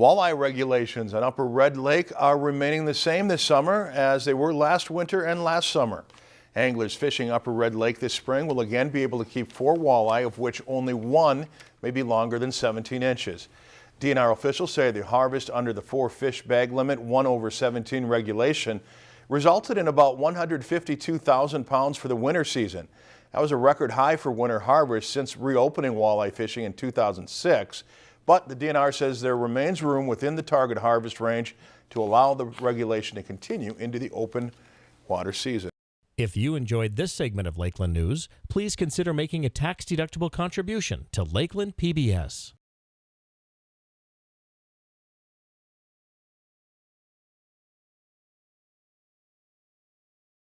Walleye regulations on Upper Red Lake are remaining the same this summer as they were last winter and last summer. Anglers fishing Upper Red Lake this spring will again be able to keep four walleye, of which only one may be longer than 17 inches. DNR officials say the harvest under the four fish bag limit 1 over 17 regulation resulted in about 152,000 pounds for the winter season. That was a record high for winter harvest since reopening walleye fishing in 2006. But the DNR says there remains room within the target harvest range to allow the regulation to continue into the open water season. If you enjoyed this segment of Lakeland News, please consider making a tax-deductible contribution to Lakeland PBS.